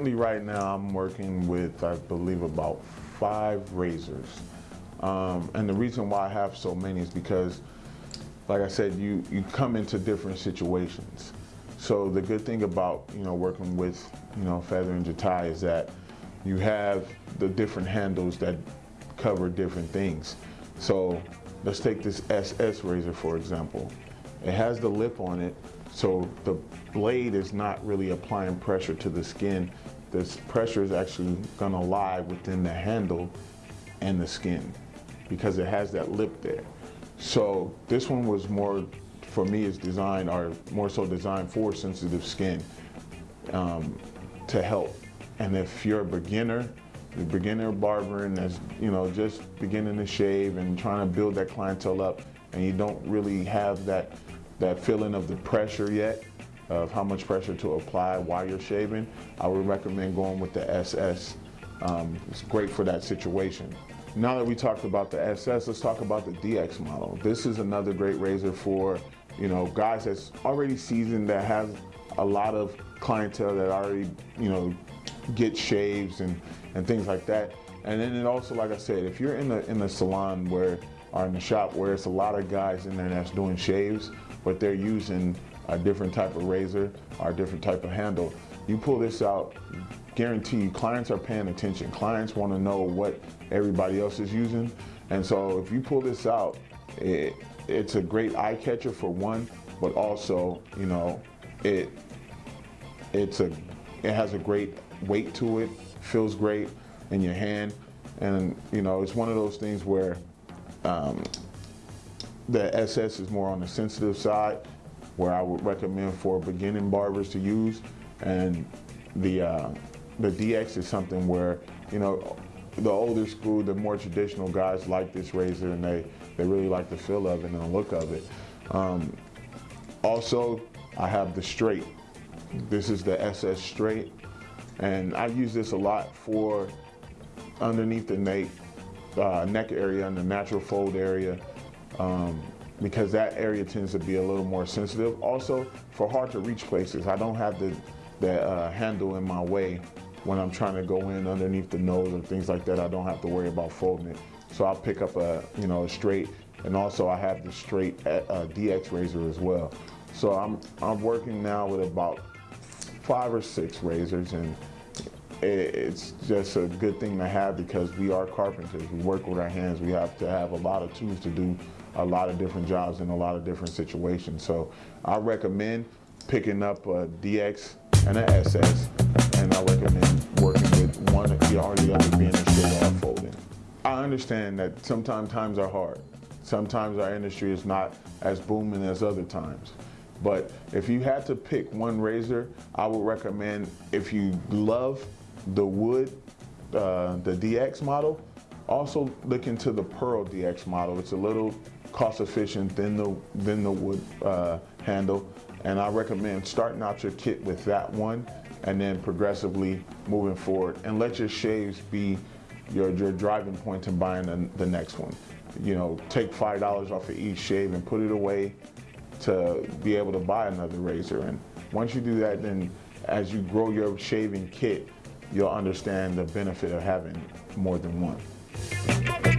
currently right now I'm working with, I believe, about five razors. Um, and the reason why I have so many is because, like I said, you, you come into different situations. So the good thing about, you know, working with, you know, Feather and Jatai is that you have the different handles that cover different things. So let's take this SS razor, for example. It has the lip on it, so the blade is not really applying pressure to the skin. This pressure is actually gonna lie within the handle and the skin because it has that lip there. So this one was more, for me, is designed, or more so designed for sensitive skin um, to help. And if you're a beginner, a beginner barbering that's, you know, just beginning to shave and trying to build that clientele up and you don't really have that, that feeling of the pressure yet, of how much pressure to apply while you're shaving, I would recommend going with the SS. Um, it's great for that situation. Now that we talked about the SS, let's talk about the DX model. This is another great razor for, you know, guys that's already seasoned, that have a lot of clientele that already, you know, get shaves and, and things like that. And then it also, like I said, if you're in the in the salon where or in the shop where it's a lot of guys in there that's doing shaves, but they're using a different type of razor or a different type of handle, you pull this out, guarantee clients are paying attention. Clients want to know what everybody else is using. And so if you pull this out, it, it's a great eye catcher for one, but also, you know, it it's a it has a great weight to it, feels great in your hand. And you know, it's one of those things where um, the SS is more on the sensitive side, where I would recommend for beginning barbers to use. And the, uh, the DX is something where, you know, the older school, the more traditional guys like this razor and they, they really like the feel of it and the look of it. Um, also, I have the straight. This is the SS straight. And I use this a lot for underneath the neck, uh, neck area and the natural fold area um, because that area tends to be a little more sensitive. Also, for hard to reach places, I don't have the, the uh, handle in my way when I'm trying to go in underneath the nose or things like that. I don't have to worry about folding it. So I'll pick up a, you know, a straight and also I have the straight uh, DX razor as well. So I'm, I'm working now with about five or six razors and it's just a good thing to have because we are carpenters. We work with our hands. We have to have a lot of tools to do a lot of different jobs in a lot of different situations. So I recommend picking up a DX and an SS, and I recommend working with one or the other being a straight or folding. I understand that sometimes times are hard. Sometimes our industry is not as booming as other times. But if you had to pick one razor, I would recommend if you love the wood, uh, the DX model, also look into the Pearl DX model. It's a little cost efficient than the, than the wood uh, handle. And I recommend starting out your kit with that one and then progressively moving forward and let your shaves be your, your driving point to buying the, the next one. You know, take $5 off of each shave and put it away to be able to buy another razor. And once you do that, then as you grow your shaving kit, you'll understand the benefit of having more than one.